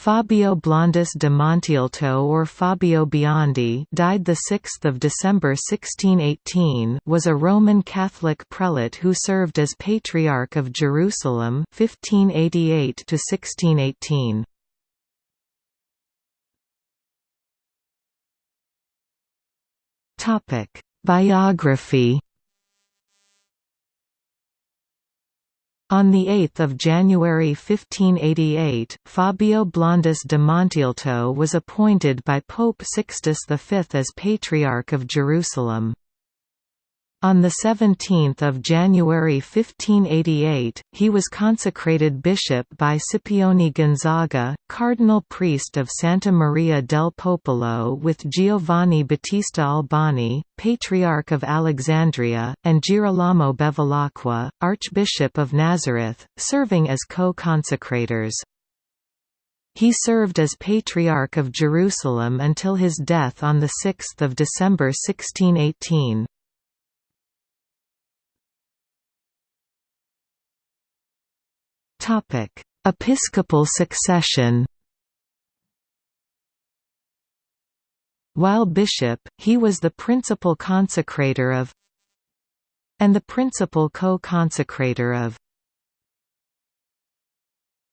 Fabio Blondus de Montealto or Fabio Biondi died 6 December 1618 was a Roman Catholic prelate who served as Patriarch of Jerusalem 1588 -1618. Biography On 8 January 1588, Fabio Blondus de Montealto was appointed by Pope Sixtus V as Patriarch of Jerusalem. On 17 January 1588, he was consecrated bishop by Scipione Gonzaga, cardinal priest of Santa Maria del Popolo with Giovanni Battista Albani, Patriarch of Alexandria, and Girolamo Bevilacqua, Archbishop of Nazareth, serving as co-consecrators. He served as Patriarch of Jerusalem until his death on 6 December 1618. Topic: Episcopal succession. While bishop, he was the principal consecrator of and the principal co-consecrator of